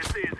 this is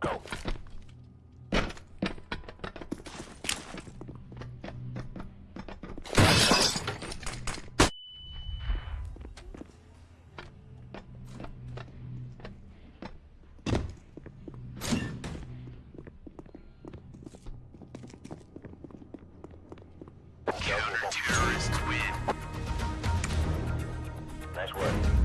go. Terrorists win. Nice work.